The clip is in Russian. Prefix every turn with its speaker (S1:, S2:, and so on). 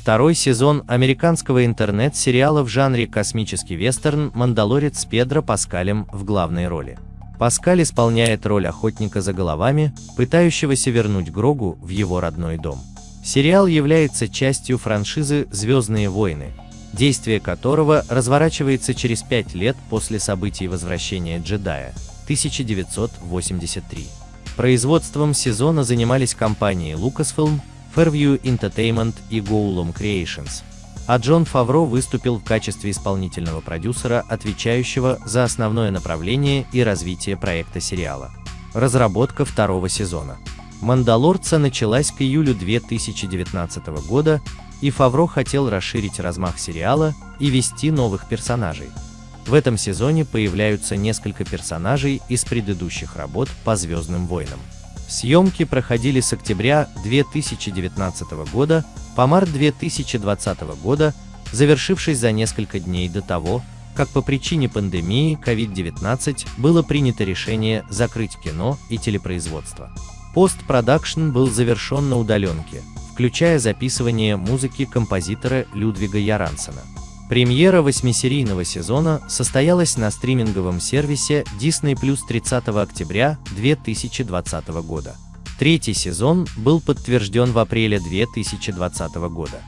S1: Второй сезон американского интернет-сериала в жанре космический вестерн «Мандалорец» с Педро Паскалем в главной роли. Паскаль исполняет роль охотника за головами, пытающегося вернуть Грогу в его родной дом. Сериал является частью франшизы «Звездные войны», действие которого разворачивается через пять лет после событий возвращения джедая 1983. Производством сезона занимались компании Lucasfilm, Fairview Entertainment и Goulom Creations, а Джон Фавро выступил в качестве исполнительного продюсера, отвечающего за основное направление и развитие проекта сериала. Разработка второго сезона. «Мандалорца» началась к июлю 2019 года, и Фавро хотел расширить размах сериала и ввести новых персонажей. В этом сезоне появляются несколько персонажей из предыдущих работ по «Звездным войнам». Съемки проходили с октября 2019 года по март 2020 года, завершившись за несколько дней до того, как по причине пандемии COVID-19 было принято решение закрыть кино и телепроизводство. Постпродакшн был завершен на удаленке, включая записывание музыки композитора Людвига Ярансена. Премьера восьмисерийного сезона состоялась на стриминговом сервисе Disney Plus 30 октября 2020 года. Третий сезон был подтвержден в апреле 2020 года.